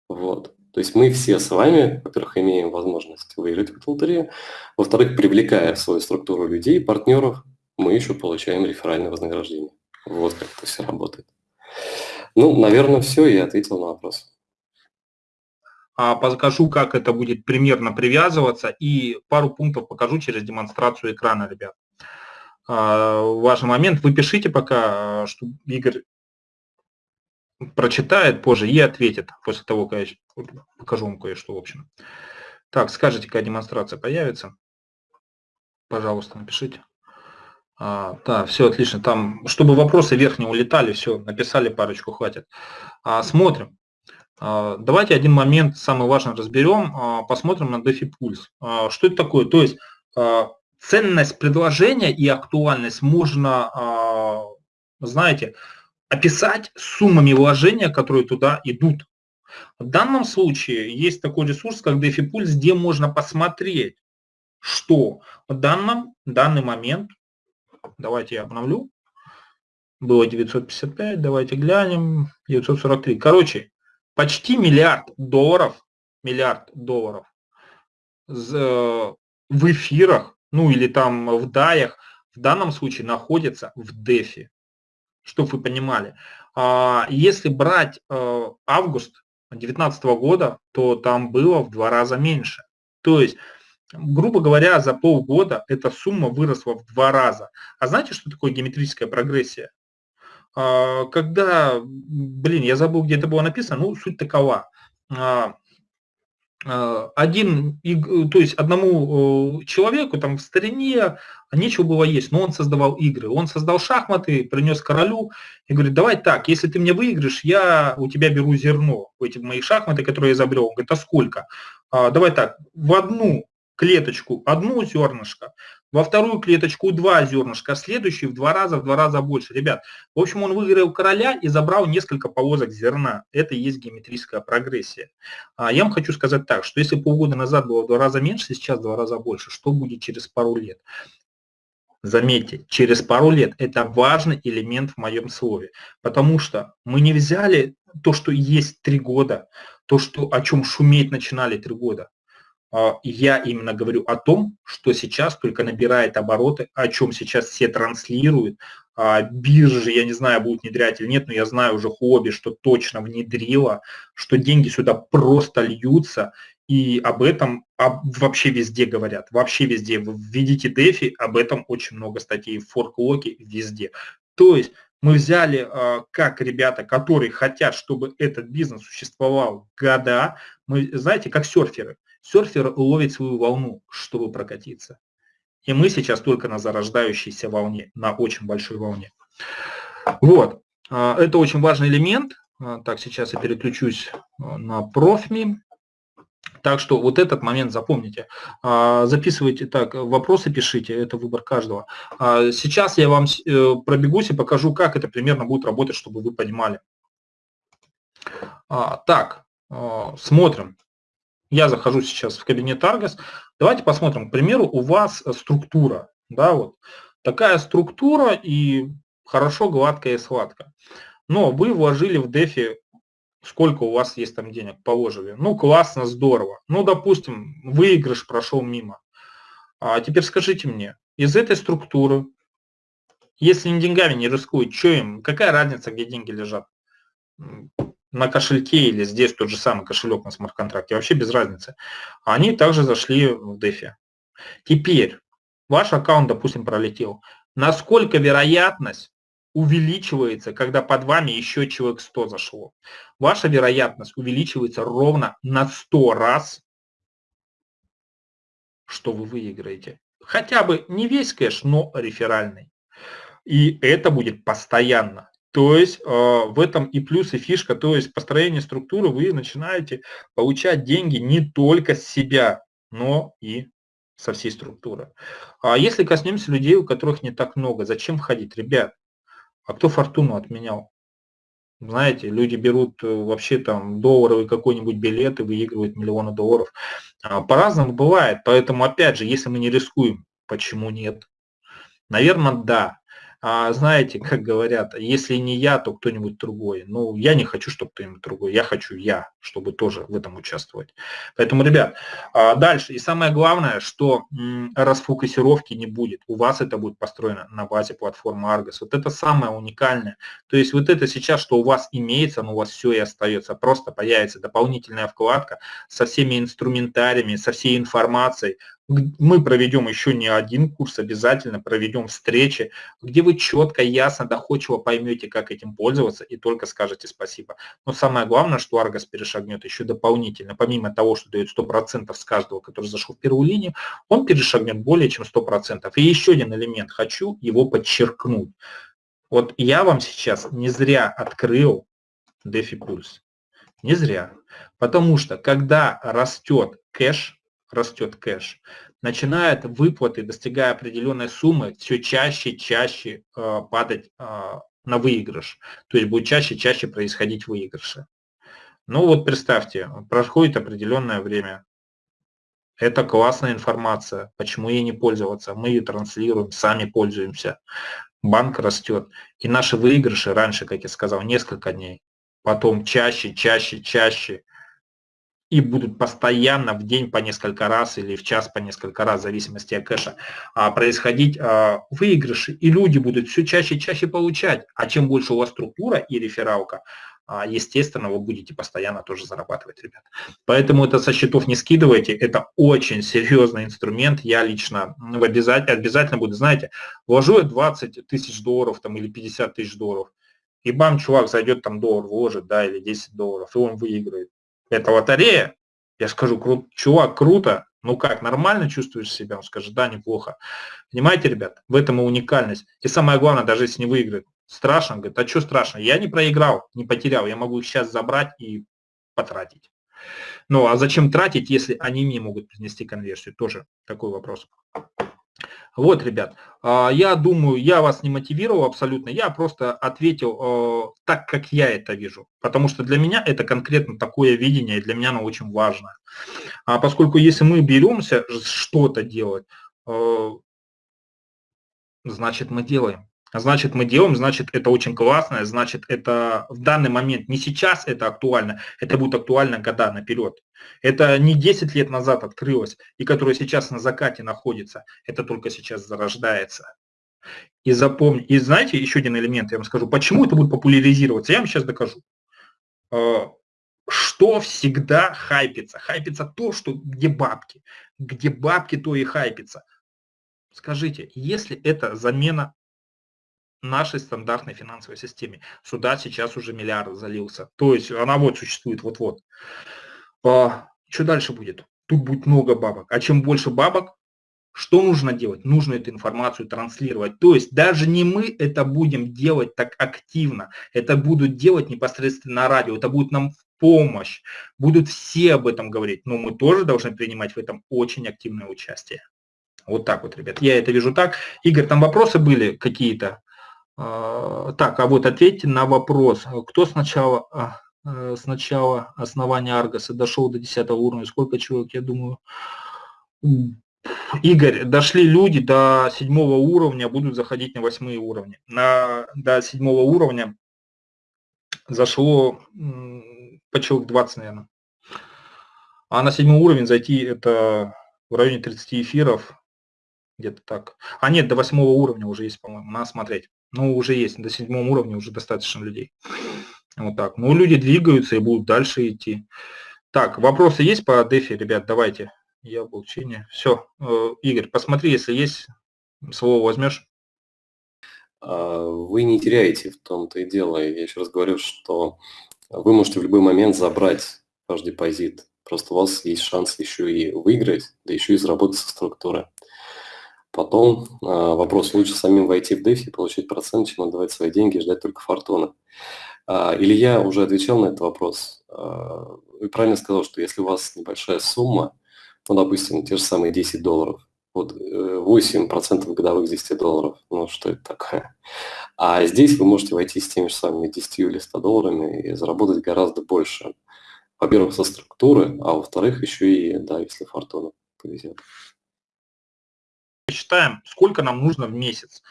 Вот. То есть мы все с вами, во-первых, имеем возможность выиграть в лотерею, во-вторых, привлекая в свою структуру людей, партнеров, мы еще получаем реферальное вознаграждение. Вот как это все работает. Ну, наверное, все, я ответил на вопрос. А, покажу, как это будет примерно привязываться, и пару пунктов покажу через демонстрацию экрана, ребят. А, важный момент, вы пишите пока, что Игорь прочитает позже и ответит после того, как я покажу вам кое-что в общем. Так, скажите, какая демонстрация появится. Пожалуйста, напишите. А, да, все отлично. Там, чтобы вопросы вверх улетали, все, написали парочку, хватит. А, смотрим. А, давайте один момент, самый важный, разберем. А, посмотрим на DeFi Pulse. А, что это такое? То есть ценность предложения и актуальность можно, знаете, описать суммами вложения, которые туда идут. В данном случае есть такой ресурс, как DeFi Pulse, где можно посмотреть, что в данном, данный момент, давайте я обновлю, было 955, давайте глянем, 943. Короче, почти миллиард долларов, миллиард долларов э, в эфирах, ну или там в даях, в данном случае находится в дефи, чтобы вы понимали. А если брать э, август 2019 года, то там было в два раза меньше. То есть, грубо говоря, за полгода эта сумма выросла в два раза. А знаете, что такое геометрическая прогрессия? А, когда, блин, я забыл, где это было написано, ну, суть такова. А, а, один, то есть одному человеку там в старине нечего было есть, но он создавал игры. Он создал шахматы, принес королю и говорит, давай так, если ты мне выиграешь, я у тебя беру зерно, эти мои шахматы, которые я изобрел. Он говорит, а сколько? Давай так, в одну клеточку одну зернышко, во вторую клеточку два зернышка, а следующий в два раза, в два раза больше. Ребят, в общем, он выиграл короля и забрал несколько повозок зерна. Это и есть геометрическая прогрессия. А я вам хочу сказать так, что если полгода назад было в два раза меньше, сейчас в два раза больше, что будет через пару лет? Заметьте, через пару лет это важный элемент в моем слове, потому что мы не взяли то, что есть три года, то, что, о чем шуметь начинали три года. А, я именно говорю о том, что сейчас только набирает обороты, о чем сейчас все транслируют. А, биржи, я не знаю, будут внедрять или нет, но я знаю уже хобби, что точно внедрила, что деньги сюда просто льются, и об этом вообще везде говорят, вообще везде. Введите DeFi, об этом очень много статей, в форклоке, везде. То есть мы взяли а, как ребята, которые хотят, чтобы этот бизнес существовал года, мы, знаете, как серферы – Серфер ловит свою волну, чтобы прокатиться. И мы сейчас только на зарождающейся волне, на очень большой волне. Вот, а, это очень важный элемент. А, так, сейчас я переключусь а, на профми. Так что вот этот момент запомните. Записывайте так, вопросы пишите, это выбор каждого. Сейчас я вам э, пробегусь и покажу, как это примерно будет работать, чтобы вы понимали. Так, смотрим. Я захожу сейчас в кабинет Argos. Давайте посмотрим, к примеру, у вас э, структура. Да, вот. Такая структура и хорошо, гладкая и сладкая. Но вы вложили в DeFi, сколько у вас есть там денег, положили. Ну, классно, здорово. Ну, допустим, выигрыш прошел мимо. А теперь скажите мне, из этой структуры, если не деньгами не рискуют, что им, какая разница, где деньги лежат? На кошельке или здесь тот же самый кошелек на смарт-контракте, вообще без разницы. Они также зашли в DeFi. Теперь ваш аккаунт, допустим, пролетел. Насколько вероятность увеличивается, когда под вами еще человек 100 зашло? Ваша вероятность увеличивается ровно на 100 раз, что вы выиграете. Хотя бы не весь кэш, но реферальный. И это будет постоянно. То есть э, в этом и плюс, и фишка, то есть построение структуры вы начинаете получать деньги не только с себя, но и со всей структуры. А если коснемся людей, у которых не так много, зачем входить? Ребят, а кто фортуну отменял? Знаете, люди берут э, вообще там долларовый какой-нибудь билет и выигрывают миллионы долларов. А, по-разному бывает, поэтому опять же, если мы не рискуем, почему нет? Наверное, да. А знаете, как говорят, если не я, то кто-нибудь другой. Ну, я не хочу, чтобы кто-нибудь другой, я хочу я, чтобы тоже в этом участвовать. Поэтому, ребят, а дальше. И самое главное, что расфокусировки не будет. У вас это будет построено на базе платформы Argos. Вот это самое уникальное. То есть вот это сейчас, что у вас имеется, но у вас все и остается. Просто появится дополнительная вкладка со всеми инструментариями, со всей информацией, мы проведем еще не один курс, обязательно проведем встречи, где вы четко, ясно, доходчиво поймете, как этим пользоваться и только скажете спасибо. Но самое главное, что Аргос перешагнет еще дополнительно, помимо того, что дает 100% с каждого, который зашел в первую линию, он перешагнет более чем 100%. И еще один элемент, хочу его подчеркнуть. Вот я вам сейчас не зря открыл DeFi Pulse. Не зря. Потому что когда растет кэш, растет кэш, начинает выплаты, достигая определенной суммы, все чаще и чаще э, падать э, на выигрыш. То есть будет чаще и чаще происходить выигрыши. Ну вот представьте, проходит определенное время. Это классная информация. Почему ей не пользоваться? Мы ее транслируем, сами пользуемся. Банк растет. И наши выигрыши раньше, как я сказал, несколько дней. Потом чаще, чаще, чаще и будут постоянно в день по несколько раз или в час по несколько раз, в зависимости от кэша, а, происходить а, выигрыши, и люди будут все чаще и чаще получать. А чем больше у вас структура и рефералка, а, естественно, вы будете постоянно тоже зарабатывать, ребят. Поэтому это со счетов не скидывайте, это очень серьезный инструмент. Я лично ну, обязательно, буду, знаете, вложу я 20 тысяч долларов там, или 50 тысяч долларов, и бам, чувак зайдет там доллар вложит, да, или 10 долларов, и он выиграет это лотерея, я скажу, чувак, круто, ну как, нормально чувствуешь себя? Он скажет, да, неплохо. Понимаете, ребят, в этом и уникальность. И самое главное, даже если не выиграет, страшно, говорит, а что страшно? Я не проиграл, не потерял, я могу их сейчас забрать и потратить. Ну, а зачем тратить, если они мне могут принести конверсию? Тоже такой вопрос. Вот, ребят, а, я думаю, я вас не мотивировал абсолютно, я просто ответил а, так, как я это вижу, потому что для меня это конкретно такое видение, и для меня оно очень важно. А поскольку если мы беремся что-то делать, а, значит мы делаем. Значит, мы делаем, значит, это очень классно, значит, это в данный момент, не сейчас это актуально, это будет актуально года наперед. Это не 10 лет назад открылось, и которое сейчас на закате находится, это только сейчас зарождается. И запомни, и знаете, еще один элемент, я вам скажу, почему это будет популяризироваться, я вам сейчас докажу. А, что всегда хайпится? Хайпится то, что где бабки. Где бабки, то и хайпится. Скажите, если это замена нашей стандартной финансовой системе. Сюда сейчас уже миллиард залился. То есть она вот существует вот-вот. А, что дальше будет? Тут будет много бабок. А чем больше бабок, что нужно делать? Нужно эту информацию транслировать. То есть даже не мы это будем делать так активно. Это будут делать непосредственно радио. Это будет нам в помощь. Будут все об этом говорить. Но мы тоже должны принимать в этом очень активное участие. Вот так вот, ребят. Я это вижу так. Игорь, там вопросы были какие-то? А, так, а вот ответьте на вопрос. Кто сначала, а, э, сначала основания Аргоса дошел до 10 уровня? Сколько человек, я думаю? Игорь, дошли люди до седьмого уровня, будут заходить на восьмые уровни. На, до седьмого уровня зашло по человек 20, наверное. А на седьмой уровень зайти это в районе 30 эфиров, где-то так. А нет, до восьмого уровня уже есть, по-моему, надо смотреть. Ну, уже есть, до седьмого уровня уже достаточно людей. Вот так. Ну, люди двигаются и будут дальше идти. Так, вопросы есть по дефи, ребят? Давайте. Я в Все. Э, Игорь, посмотри, если есть, слово возьмешь. А, вы не теряете в том-то и дело. Я еще раз говорю, что вы можете в любой момент забрать ваш депозит. Просто у вас есть шанс еще и выиграть, да еще и заработать со структуры. Потом э, вопрос, лучше самим войти в DeFi, получить процент, чем отдавать свои деньги и ждать только фортуны. Э, Илья уже отвечал на этот вопрос. Э, и правильно сказал, что если у вас небольшая сумма, ну, допустим, те же самые 10 долларов, вот 8% годовых 10 долларов, ну, что это такое? А здесь вы можете войти с теми же самыми 10 или 100 долларами и заработать гораздо больше. Во-первых, со структуры, а во-вторых, еще и, да, если фортуна повезет считаем, сколько нам нужно в месяц.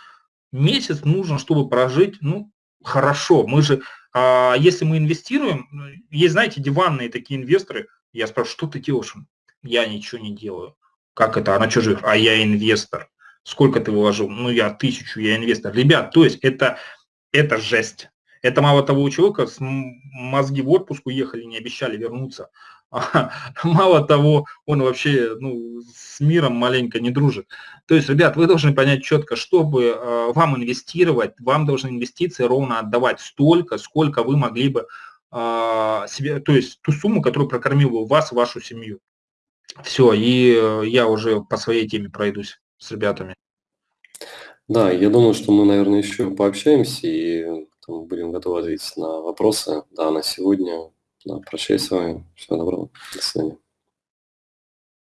Месяц нужно, чтобы прожить, ну, хорошо. Мы же, а, если мы инвестируем, ну, есть, знаете, диванные такие инвесторы, я спрашиваю, что ты делаешь? Я ничего не делаю. Как это? Она что живет? А я инвестор. Сколько ты вложил? Ну, я тысячу, я инвестор. Ребят, то есть это, это жесть. Это мало того, у человека с мозги в отпуск уехали, не обещали вернуться. мало того, он вообще ну, с миром маленько не дружит. То есть, ребят, вы должны понять четко, чтобы э, вам инвестировать, вам должны инвестиции ровно отдавать столько, сколько вы могли бы э, себе, то есть ту сумму, которую прокормил бы вас, вашу семью. Все, и э, я уже по своей теме пройдусь с ребятами. Да, я думаю, что мы, наверное, еще пообщаемся и будем готовы ответить на вопросы. Да, на сегодня да, прощаюсь с вами. Всего доброго. До свидания.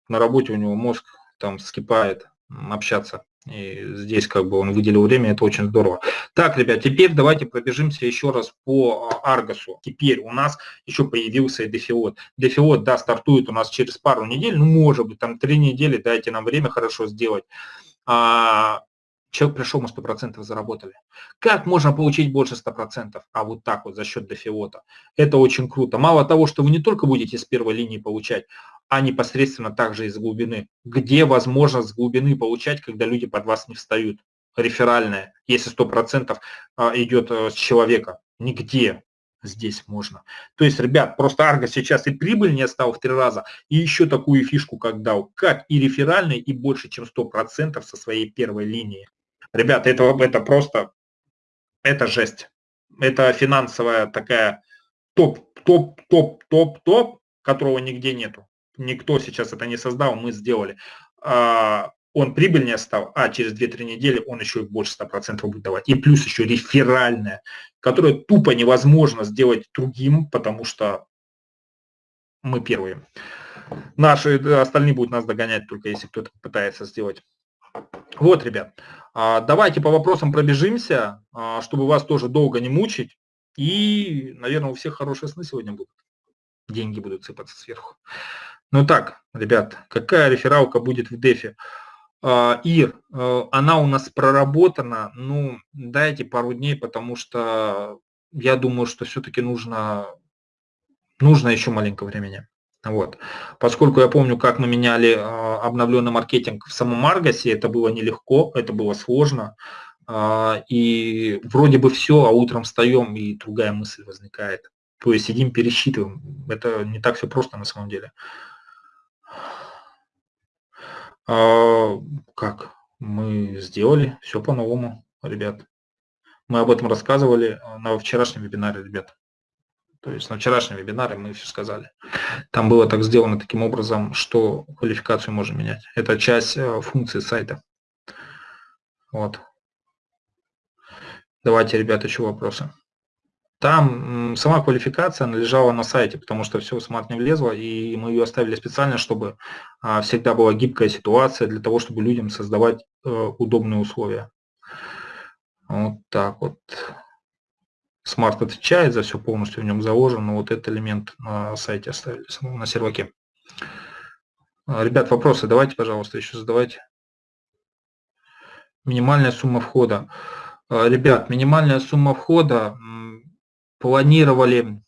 На работе у него мозг там скипает общаться. И здесь как бы он выделил время, это очень здорово. Так, ребят, теперь давайте пробежимся еще раз по а, Аргосу. Теперь у нас еще появился Дефиот. Дефиот, да, стартует у нас через пару недель, ну, может быть, там три недели, дайте нам время хорошо сделать. А, человек пришел, мы 100% заработали. Как можно получить больше 100%? А вот так вот, за счет Дефиота. Это очень круто. Мало того, что вы не только будете с первой линии получать, а непосредственно также из глубины. Где возможно с глубины получать, когда люди под вас не встают? Реферальная, если 100% а, идет э, с человека. Нигде здесь можно. То есть, ребят, просто Арго сейчас и прибыль не стал в три раза, и еще такую фишку как дал, как и реферальный, и больше, чем 100% со своей первой линии. Ребята, это, это просто, это жесть. Это финансовая такая топ, топ, топ, топ, топ, которого нигде нету никто сейчас это не создал, мы сделали. А, он прибыльнее стал, а через 2-3 недели он еще и больше 100% будет давать. И плюс еще реферальная, которая тупо невозможно сделать другим, потому что мы первые. Наши остальные будут нас догонять, только если кто-то пытается сделать. Вот, ребят, давайте по вопросам пробежимся, а, чтобы вас тоже долго не мучить. И, наверное, у всех хорошие сны сегодня будут. Деньги будут сыпаться сверху. Ну так, ребят, какая рефералка будет в дефе? А, Ир, э, она у нас проработана, ну, дайте пару дней, потому что я думаю, что все-таки нужно, нужно еще маленько времени. Вот. Поскольку я помню, как мы меняли а, обновленный маркетинг в самом Аргасе, это было нелегко, это было сложно. А, и вроде бы все, а утром встаем, и другая мысль возникает. То есть сидим, пересчитываем. Это не так все просто на самом деле. А, как? Мы сделали все по-новому, ребят. Мы об этом рассказывали на вчерашнем вебинаре, ребят. То есть на вчерашнем вебинаре мы все сказали. Там было так сделано таким образом, что квалификацию можно менять. Это часть а, функции сайта. Вот. Давайте, ребята, еще вопросы. Там сама квалификация лежала на сайте, потому что все в смарт не влезло, и мы ее оставили специально, чтобы а, всегда была гибкая ситуация для того, чтобы людям создавать э, удобные условия. Вот так вот. Смарт отвечает за все полностью в нем заложено, но вот этот элемент на сайте оставили, на серваке. А, ребят, вопросы давайте, пожалуйста, еще задавайте. Минимальная сумма входа. А, ребят, минимальная сумма входа планировали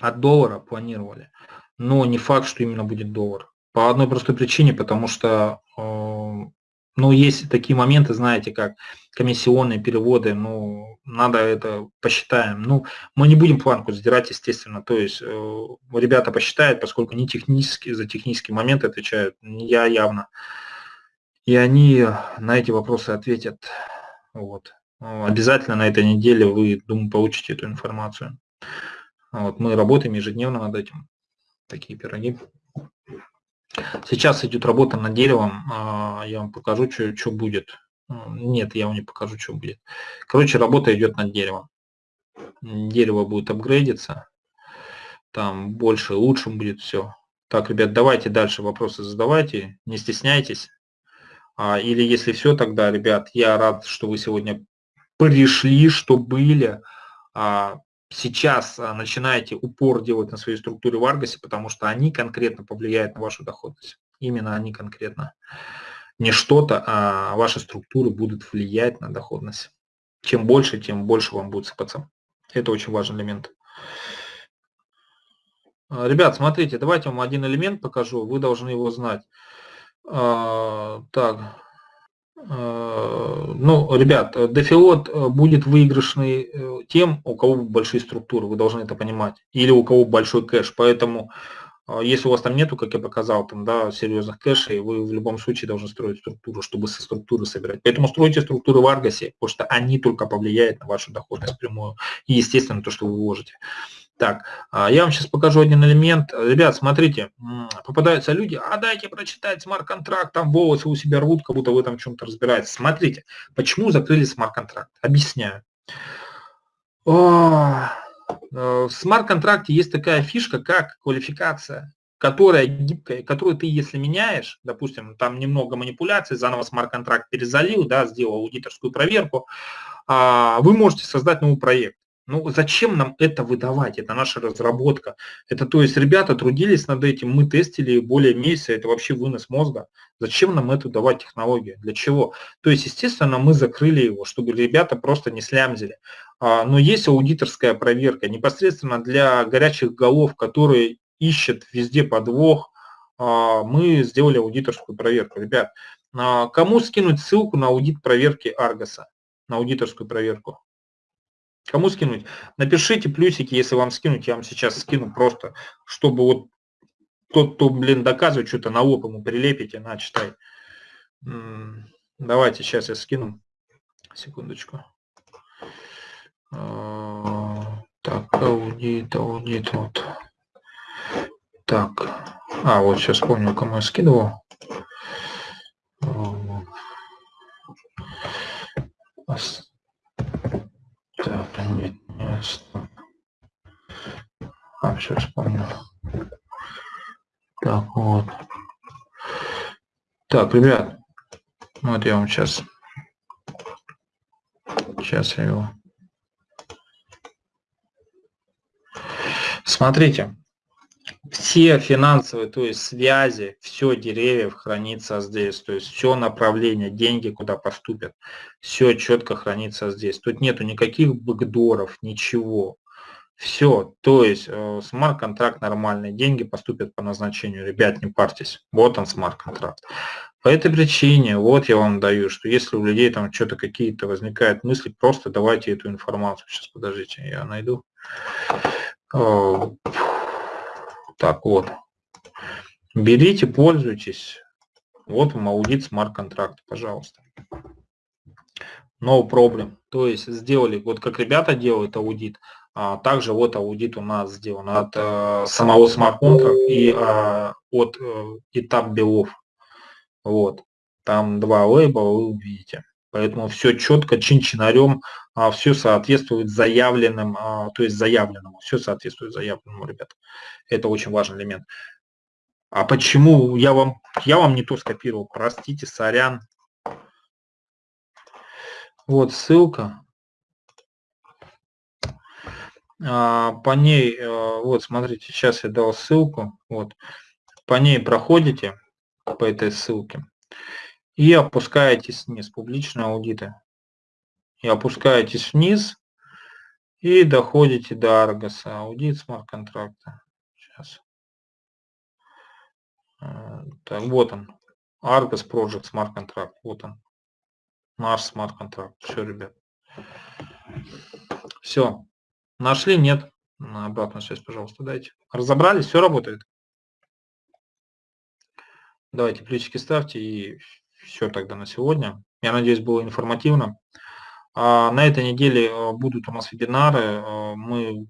от доллара, планировали, но не факт, что именно будет доллар. По одной простой причине, потому что э, ну, есть такие моменты, знаете, как комиссионные переводы, ну, надо это посчитаем. Ну, мы не будем планку сдирать, естественно, то есть э, ребята посчитают, поскольку не технически, за технические моменты отвечают, я явно. И они на эти вопросы ответят. Вот. Обязательно на этой неделе вы, думаю, получите эту информацию. Вот, мы работаем ежедневно над этим. Такие пироги. Сейчас идет работа над деревом. А, я вам покажу, что, что будет. Нет, я вам не покажу, что будет. Короче, работа идет над деревом. Дерево будет апгрейдиться. Там больше, лучше будет все. Так, ребят, давайте дальше вопросы задавайте. Не стесняйтесь. А, или если все, тогда, ребят, я рад, что вы сегодня пришли, что были. А, сейчас а, начинаете упор делать на своей структуре в Аргосе, потому что они конкретно повлияют на вашу доходность. Именно они конкретно. Не что-то, а ваши структуры будут влиять на доходность. Чем больше, тем больше вам будет сыпаться. Это очень важный элемент. А, ребят, смотрите, давайте вам один элемент покажу, вы должны его знать. Так, Э, ну, ребят, дефилот э, будет выигрышный э, тем, у кого большие структуры, вы должны это понимать, или у кого большой кэш. Поэтому, если у вас там нету, как я показал, там, да, серьезных кэшей, вы в любом случае должны строить структуру, чтобы со структуры собирать. Поэтому стройте структуры в Аргасе, потому что они только повлияют на вашу доходность прямую и, естественно, то, что вы вложите. Так, а, я вам сейчас покажу один элемент. Ребят, смотрите, попадаются люди, а дайте прочитать смарт-контракт, там волосы у себя рвут, как будто вы там в чем-то разбираетесь. Смотрите, почему закрыли смарт-контракт? Объясняю. Э, в смарт-контракте есть такая фишка, как квалификация. которая гибкая, которую ты, если меняешь, допустим, там немного манипуляций, заново смарт-контракт перезалил, да, сделал аудиторскую проверку, а, вы можете создать новый проект. Ну, зачем нам это выдавать? Это наша разработка. Это, то есть, ребята трудились над этим, мы тестили более месяца, это вообще вынос мозга. Зачем нам эту давать технологию? Для чего? То есть, естественно, мы закрыли его, чтобы ребята просто не слямзили. А, но есть аудиторская проверка непосредственно для горячих голов, которые ищет везде подвох, а, мы сделали аудиторскую проверку. Ребят, а, кому скинуть ссылку на аудит проверки Аргоса, на аудиторскую проверку? Кому скинуть? Напишите плюсики, если вам скинуть, я вам сейчас скину просто, чтобы вот тот, кто, блин, доказывает что-то на лоб ему прилепите, на, читай. Давайте, сейчас я скину. Секундочку. А, так, аудит, аудит, вот. Так, а, вот сейчас помню, кому я скидывал. Так, нет, нет, А, все, вспомнил. Так, вот. Так, ребят, вот я вам сейчас, сейчас я его. Смотрите, все финансовые, то есть связи, все деревьев хранится здесь, то есть все направление, деньги куда поступят, все четко хранится здесь. Тут нету никаких бэкдоров, ничего. Все, то есть э, смарт-контракт нормальный, деньги поступят по назначению, ребят, не парьтесь, вот он смарт-контракт. По этой причине, вот я вам даю, что если у людей там что-то какие-то возникают мысли, просто давайте эту информацию. Сейчас, подождите, я найду. Э, так вот. Берите, пользуйтесь. Вот вам аудит смарт-контракт, пожалуйста. No problem. То есть сделали, вот как ребята делают аудит, а также вот аудит у нас сделан от э, самого смарт-контракта и э, от э, этап белов. Вот. Там два лейба, вы увидите. Поэтому все четко, чин-чинарем, а, все соответствует заявленным, а, то есть заявленному, все соответствует заявленному, ребят. Это очень важный элемент. А почему я вам, я вам не то скопировал, простите, сорян. Вот ссылка. А, по ней, э, вот смотрите, сейчас я дал ссылку, вот, по ней проходите, по этой ссылке, и опускаетесь вниз, публичные аудиты. И опускаетесь вниз и доходите до Аргоса, аудит смарт-контракта. Сейчас. Э, так, вот он. Argos Project Smart Contract. Вот он. Наш смарт-контракт. Все, ребят. Все. Нашли? Нет. На обратную связь, пожалуйста, дайте. Разобрались? Все работает? Давайте плечики ставьте и все тогда на сегодня. Я надеюсь, было информативно. А, на этой неделе а, будут у нас вебинары. А, мы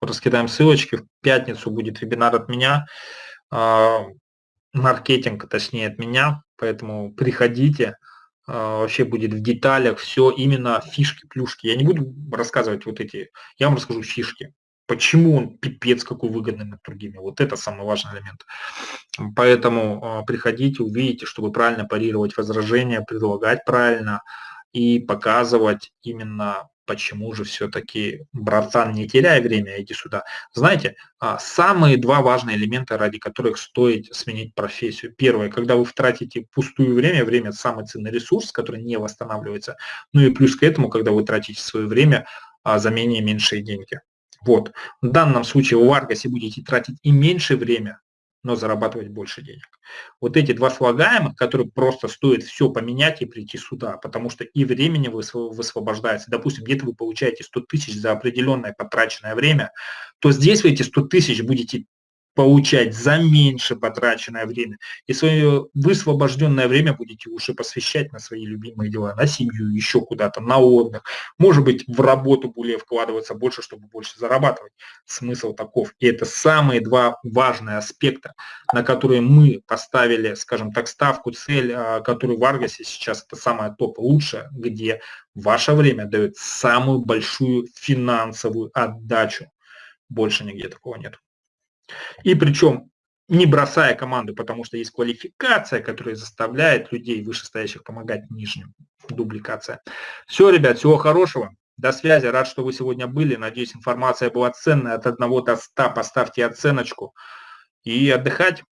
раскидаем ссылочки. В пятницу будет вебинар от меня. Маркетинг, точнее, от меня. Поэтому приходите. Вообще будет в деталях все именно фишки, плюшки. Я не буду рассказывать вот эти, я вам расскажу фишки почему он пипец какой выгодный над другими. Вот это самый важный элемент. Поэтому а, приходите, увидите, чтобы правильно парировать возражения, предлагать правильно и показывать именно почему же все-таки, братан, не теряй время, иди сюда. Знаете, а, самые два важные элемента, ради которых стоит сменить профессию. Первое, когда вы тратите пустое время, время – самый ценный ресурс, который не восстанавливается. Ну и плюс к этому, когда вы тратите свое время а, за менее меньшие деньги. Вот. В данном случае в Аргосе будете тратить и меньше время, но зарабатывать больше денег. Вот эти два слагаемых, которые просто стоит все поменять и прийти сюда, потому что и времени высвобождается. Допустим, где-то вы получаете 100 тысяч за определенное потраченное время, то здесь вы эти 100 тысяч будете получать за меньше потраченное время. И свое высвобожденное время будете уже посвящать на свои любимые дела, на семью, еще куда-то, на отдых. Может быть, в работу более вкладываться больше, чтобы больше зарабатывать. Смысл таков. И это самые два важные аспекта, на которые мы поставили, скажем так, ставку, цель, а, которую в Аргасе сейчас это самое топ лучшее, где ваше время дает самую большую финансовую отдачу. Больше нигде такого нет. И причем не бросая команду, потому что есть квалификация, которая заставляет людей вышестоящих помогать нижним. Дубликация. Все, ребят, всего хорошего. До связи. Рад, что вы сегодня были. Надеюсь, информация была ценная. От 1 до 100 поставьте оценочку. И отдыхать.